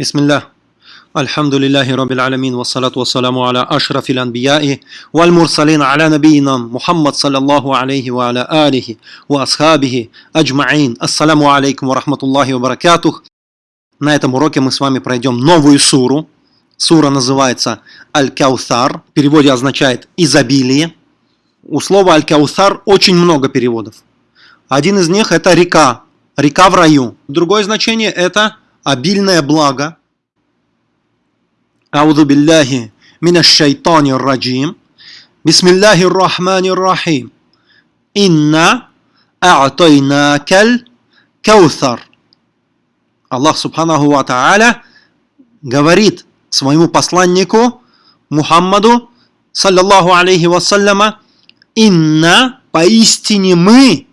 بسم الله الحمد لله رب العالمين والصلاة والسلام على أشرف الأنبياء والمرسلين على نبينا محمد صلى الله عليه وعلى آله وأصحابه أجمعين السلام عليكم ورحمة الله وبركاته На этом уроке мы с вами пройдем новую суру. Сура называется Аль-Каусар. В переводе означает изобилие. У слова Аль-Каусар очень много переводов. Один из них это река, река в раю. Другое значение это обильное благо. Аузу билляхи минаш шайтани раджим. Бисмиллахи рахмани рахим. Инна а'тайнакаль каусар. Аллах Субханаху Ва Тааля говорит своему посланнику Мухаммаду, саллаллаху алейхи вассаляма, «Инна, поистине мы,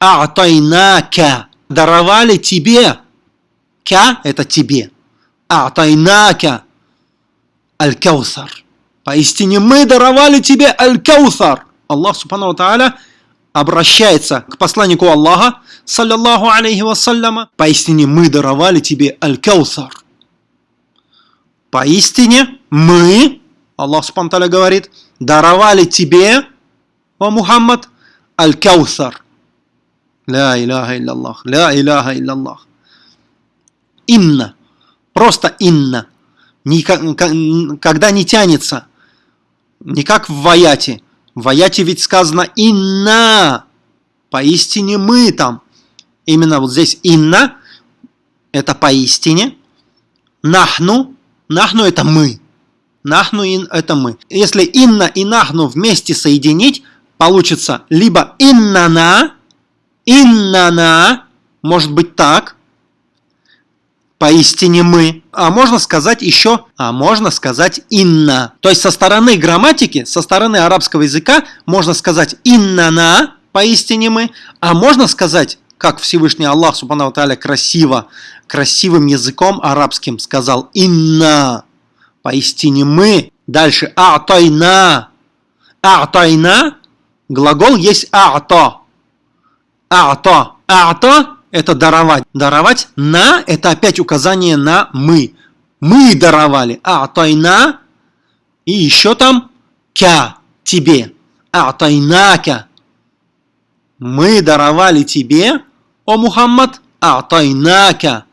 а'тайнака, даровали тебе, ка – это тебе, а'тайнака, аль-каусар». Поистине мы даровали тебе аль-каусар. Аллах Субхану Тааля обращается к посланнику Аллаха, саллиллаху алейхи вассаляма, поистине мы даровали тебе аль-каусар. Поистине мы, Аллах Субхану говорит, даровали тебе, о Мухаммад, аль-каусар. Ля иляха илляллах, ля иляха илляллах. Инна, просто инна, когда не тянется, не как в ваяте. В ваяте ведь сказано инна, поистине мы там. Именно вот здесь инна, это поистине. Нахну, нахну это мы. Нахну ин это мы. Если инна и нахну вместе соединить, получится либо иннана, иннана, может быть так, поистине мы, а можно сказать еще, а можно сказать инна. То есть со стороны грамматики, со стороны арабского языка можно сказать иннана, поистине мы, а можно сказать, как Всевышний Аллах Субхану Тааля красиво, красивым языком арабским сказал инна, поистине мы. Дальше а'тайна, а'тайна, глагол есть а'та, а'та, а'та это даровать. Даровать на – это опять указание на мы. Мы даровали. А тайна и еще там кя – тебе. А тайнака. Мы даровали тебе, о Мухаммад, а тайнака.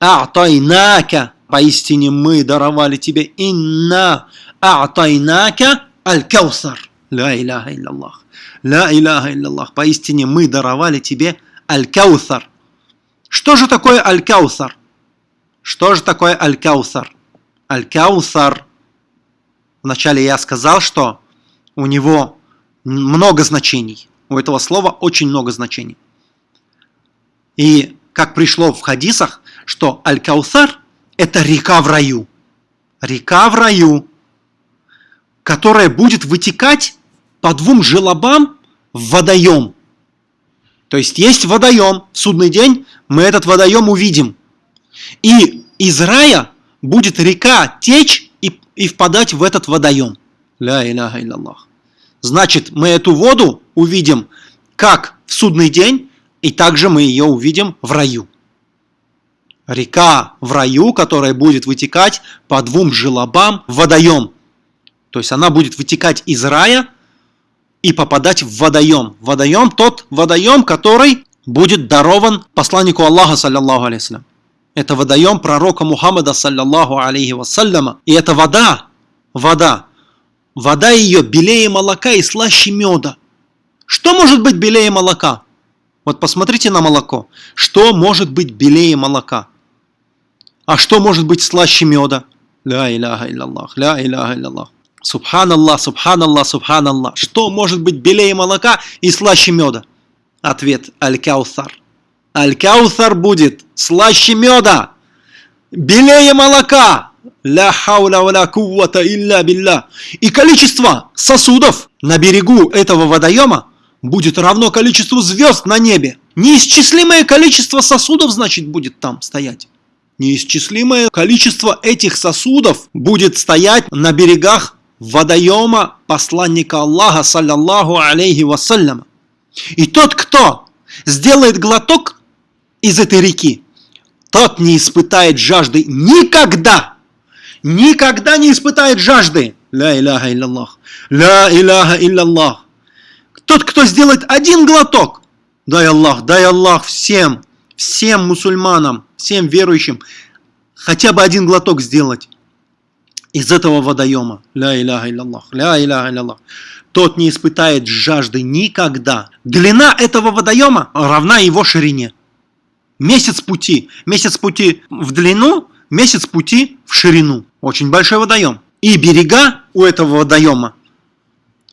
А тайнака. Поистине мы даровали тебе инна а тайнака аль-каусар. Ла иляха илляллах. Ла иляха илляллах. Поистине мы даровали тебе Аль-Каусар. Что же такое Аль-Каусар? Что же такое Аль-Каусар? Аль-Каусар. Вначале я сказал, что у него много значений. У этого слова очень много значений. И как пришло в хадисах, что Аль-Каусар – это река в раю. Река в раю, которая будет вытекать по двум желобам в водоем. То есть есть водоем, в судный день мы этот водоем увидим. И из рая будет река течь и, и впадать в этот водоем. Ля иляха илляллах. Значит, мы эту воду увидим как в судный день, и также мы ее увидим в раю. Река в раю, которая будет вытекать по двум желобам в водоем. То есть она будет вытекать из рая и попадать в водоем. Водоем тот водоем, который будет дарован посланнику Аллаха, саллиллаху алейхи Это водоем пророка Мухаммада, саллиллаху алейхи вассаляма. И это вода, вода, вода ее белее молока и слаще меда. Что может быть белее молока? Вот посмотрите на молоко. Что может быть белее молока? А что может быть слаще меда? Ля иляха илляллах, ля иляха илляллах. Субханаллах, субханаллах, субханаллах. Что может быть белее молока и слаще меда? Ответ Аль-Каусар. Аль-Каусар будет слаще меда, белее молока. Ля хауля ва куввата илля билля. И количество сосудов на берегу этого водоема будет равно количеству звезд на небе. Неисчислимое количество сосудов, значит, будет там стоять. Неисчислимое количество этих сосудов будет стоять на берегах водоема посланника Аллаха, саллаллаху алейхи вассаляма. И тот, кто сделает глоток из этой реки, тот не испытает жажды никогда. Никогда не испытает жажды. Ля иляха илляллах. Ля иляха илляллах. Тот, кто сделает один глоток, дай Аллах, дай Аллах всем, всем мусульманам, всем верующим, хотя бы один глоток сделать из этого водоема. Ля иляха илляллах, ля иляха илляллах. Тот не испытает жажды никогда. Длина этого водоема равна его ширине. Месяц пути. Месяц пути в длину, месяц пути в ширину. Очень большой водоем. И берега у этого водоема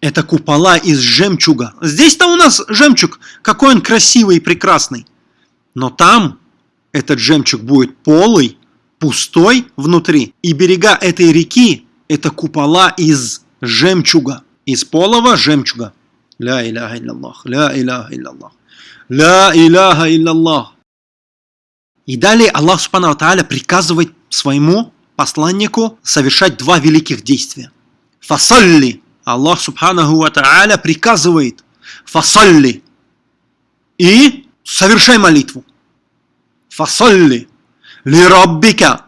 это купола из жемчуга. Здесь-то у нас жемчуг, какой он красивый и прекрасный. Но там этот жемчуг будет полый, пустой внутри. И берега этой реки – это купола из жемчуга, из полого жемчуга. Ля иляха илляллах, ля иляха илляллах, ля иляха илляллах. И далее Аллах Субхану Тааля приказывает своему посланнику совершать два великих действия. Фасалли. Аллах Субханаху Ва Тааля приказывает фасалли. И совершай молитву. Фасалли. Лираббика.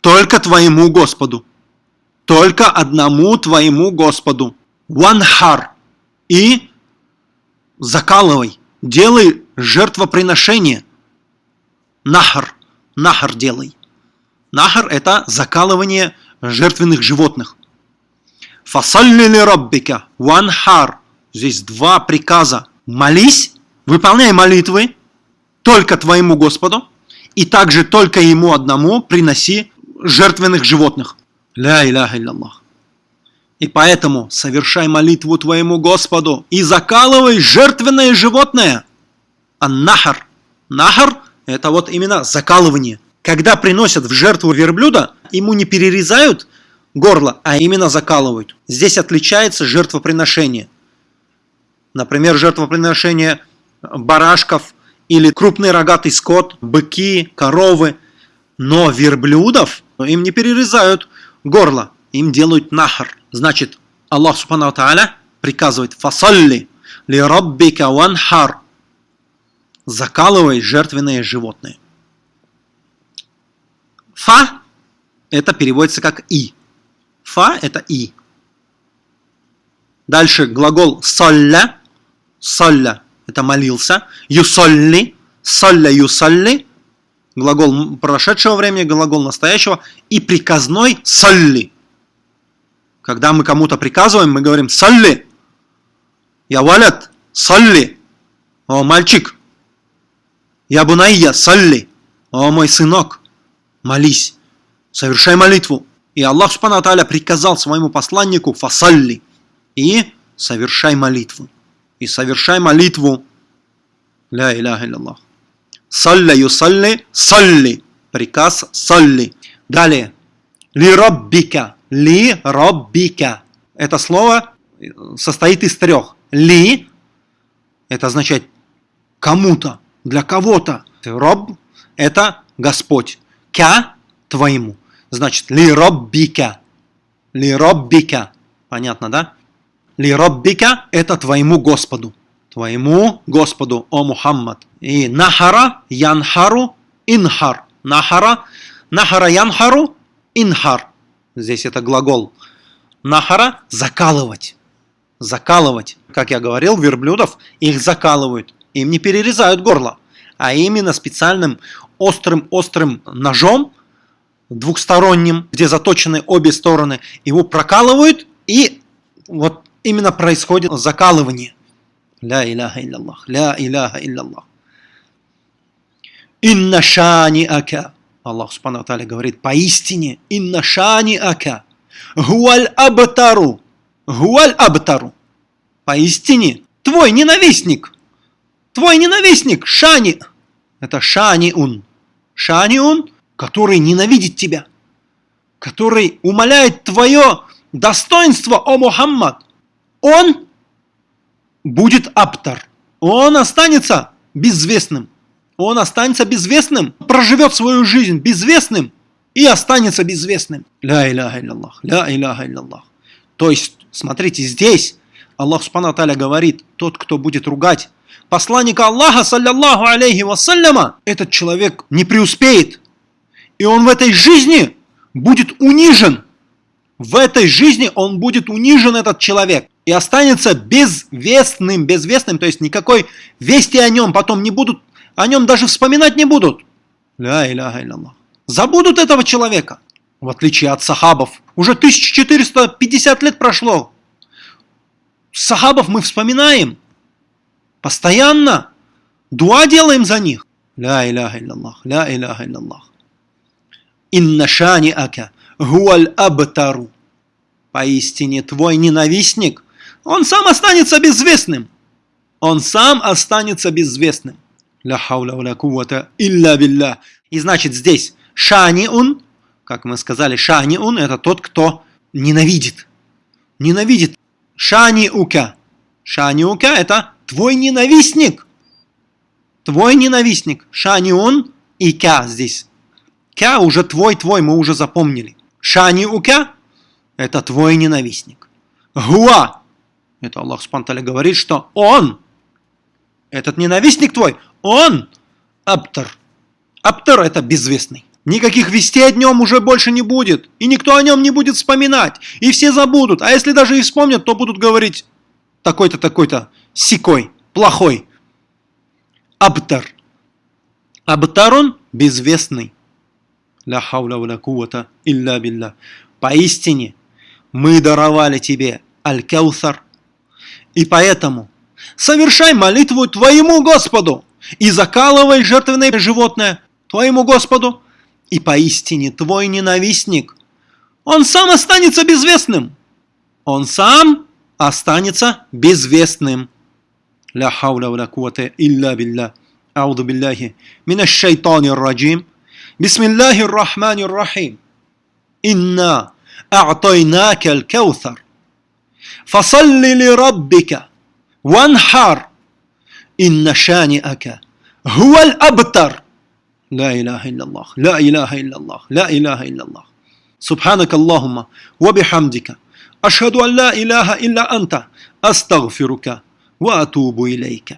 Только твоему Господу. Только одному твоему Господу. Ванхар. И закалывай. Делай жертвоприношение. Нахар. Нахар делай. Нахар – это закалывание жертвенных животных. Фасалли ли раббика ванхар. Здесь два приказа. Молись, выполняй молитвы только твоему Господу, и также только ему одному приноси жертвенных животных. Ля иляха илляллах. И поэтому совершай молитву твоему Господу и закалывай жертвенное животное. А нахар. Нахар – это вот именно закалывание когда приносят в жертву верблюда, ему не перерезают горло, а именно закалывают. Здесь отличается жертвоприношение. Например, жертвоприношение барашков или крупный рогатый скот, быки, коровы. Но верблюдов им не перерезают горло, им делают нахар. Значит, Аллах Субхану Тааля приказывает «Фасалли ли раббика ванхар» закалывай жертвенные животные. Фа это переводится как и. Фа это и. Дальше глагол солля. Солля это молился. Юсолли. Солля юсолли. Глагол прошедшего времени, глагол настоящего. И приказной солли. Когда мы кому-то приказываем, мы говорим солли. Я валят. Солли. О, мальчик. Я бунайя. Солли. О, мой сынок молись, совершай молитву. И Аллах Субхану Тааля приказал своему посланнику фасалли и совершай молитву. И совершай молитву. Ля иляха илляллах. Салля юсалли, салли. Приказ салли. Далее. Ли роббика. Ли роббика. Это слово состоит из трех. Ли, это означает кому-то, для кого-то. Роб – это Господь ка твоему. Значит, ли роббика. Ли роббика. Понятно, да? Ли роббика это твоему Господу. Твоему Господу, о Мухаммад. И нахара, янхару, инхар. Нахара, нахара, янхару, инхар. Здесь это глагол. Нахара – закалывать. Закалывать. Как я говорил, верблюдов их закалывают. Им не перерезают горло, а именно специальным острым-острым ножом, двухсторонним, где заточены обе стороны, его прокалывают, и вот именно происходит закалывание. Ля иляха илляллах, ля иляха илляллах. Инна шани ака. Аллах Субхану Тааля говорит, поистине, инна шани ака. Гуаль абтару. Гуаль абтару. Поистине, твой ненавистник. Твой ненавистник, Шани. Это Шаниун. Шаниун, который ненавидит тебя, который умоляет твое достоинство, о Мухаммад. Он будет аптар. Он останется безвестным. Он останется безвестным, проживет свою жизнь безвестным и останется безвестным. Ля иляха илляллах, ля иляха илляллах. То есть, смотрите, здесь Аллах Субхану Таля говорит, тот, кто будет ругать посланника Аллаха, саллиллаху алейхи вассаляма, этот человек не преуспеет. И он в этой жизни будет унижен. В этой жизни он будет унижен, этот человек. И останется безвестным, безвестным, то есть никакой вести о нем потом не будут, о нем даже вспоминать не будут. Ля иляха. Забудут этого человека. В отличие от сахабов. Уже 1450 лет прошло. Сахабов мы вспоминаем. Постоянно. Дуа делаем за них. Ля иляха. Ля иляха илляллах. Ака гуаль абтару. Поистине твой ненавистник, он сам останется безвестным. Он сам останется безвестным. Ля хауля ля кувата. И значит здесь шаниун, как мы сказали, шаниун это тот, кто ненавидит. Ненавидит. Шаниука. Шаниука это твой ненавистник. Твой ненавистник. Шаниун и ка здесь. Ка уже твой, твой, мы уже запомнили. Шаниука это твой ненавистник. Гуа это Аллах Спанталя говорит, что он, этот ненавистник твой, он Аптар. Аптар это безвестный. Никаких вестей о нем уже больше не будет. И никто о нем не будет вспоминать. И все забудут. А если даже и вспомнят, то будут говорить такой-то, такой-то, сикой, плохой. Абтар. Абтар он безвестный. Ля хауля ва кувата илля билля. Поистине, мы даровали тебе аль-каусар. И поэтому совершай молитву твоему Господу и закалывай жертвенное животное твоему Господу, и поистине твой ненавистник, он сам останется безвестным. Он сам останется безвестным. Ля хауля ва кувате илля билля. Ауду билляхи. Минаш шайтани раджим. Бисмиллахи рахмани рахим. Инна а'тайнака аль-каутар. فصل لربك وانحر إن شانئك هو الأبتر. لا إله إلا الله لا إله إلا الله لا إله إلا الله. سبحانك اللهم وبحمدك أشهد أن لا إله إلا أنت أستغفرك وأتوب إليك.